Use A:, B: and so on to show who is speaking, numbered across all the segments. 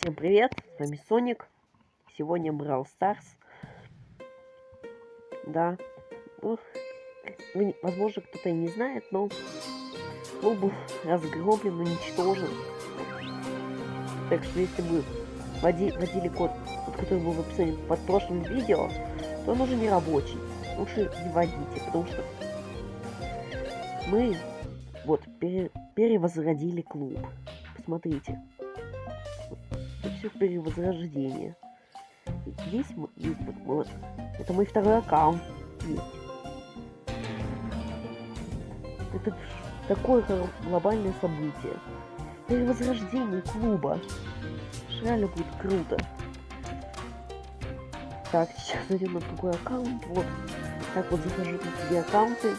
A: Всем привет, с вами Соник. Сегодня брал Старс. Да. Ну, возможно, кто-то и не знает, но клуб был разгромлен, уничтожен. Так что если вы вводи, вводили код, который был в описании под прошлым видео, то он уже не рабочий. Лучше не вводите, потому что мы вот пере, перевозродили клуб. Посмотрите все перевозрождение. Здесь, здесь вот, вот, это мой второй аккаунт есть. Это такое глобальное событие. Перевозрождение клуба. Реально будет круто. Так, сейчас зайдем на другой аккаунт. Вот. Так вот захожу на себе аккаунты.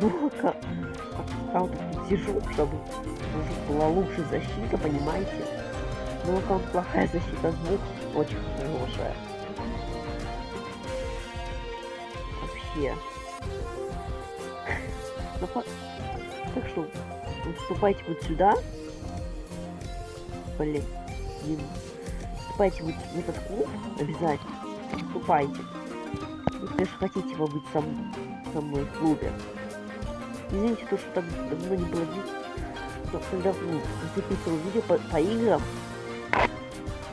A: Долго аккаунт сижу, чтобы была лучше защита, понимаете? Но аккаунт плохая защита, звук очень хорошая. Вообще. Ну. Так что, вступайте вот сюда. Блин. Вступайте вот в этот клуб обязательно. Вступайте. Если, конечно, хотите вы быть со, со мной в клубе. Извините, то, что так давно не было видео, когда записывал видео по, по играм.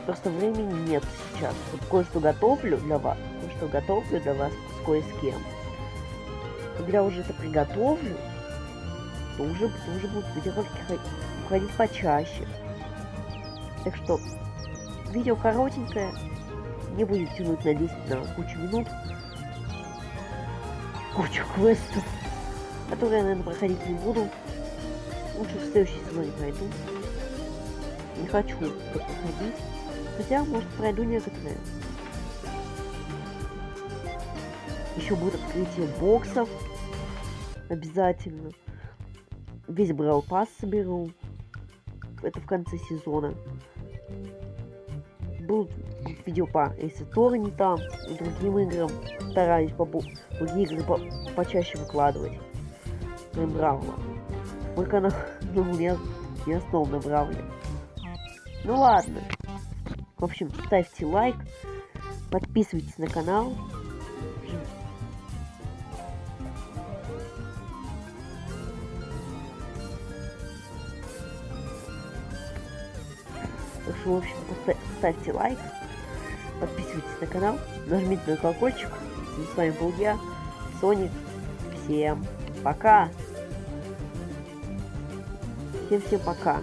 A: Просто времени нет сейчас. Вот кое-что готовлю для вас, кое-что готовлю для вас с кое с кем. Когда уже это приготовлю, то уже, то уже будут видеоролики уходить почаще. Так что, видео коротенькое, не будет тянуть на 10 на кучу минут, кучу квестов которые я, наверное, проходить не буду. Лучше в следующий сезон пройду. Не хочу проходить. Хотя, может, пройду некоторые. Еще будет открытие боксов. Обязательно. Весь Брал Пасс соберу. Это в конце сезона. Будут видео по Эйсетора не там и другим играм. Стараюсь по другие игры по почаще выкладывать Бравла. Мой канал ну, не, не основан на Бравле. Ну ладно. В общем, ставьте лайк, подписывайтесь на канал. В общем, ставьте лайк, подписывайтесь на канал, нажмите на колокольчик. С вами был я, Соник. Всем пока! Всем-всем пока.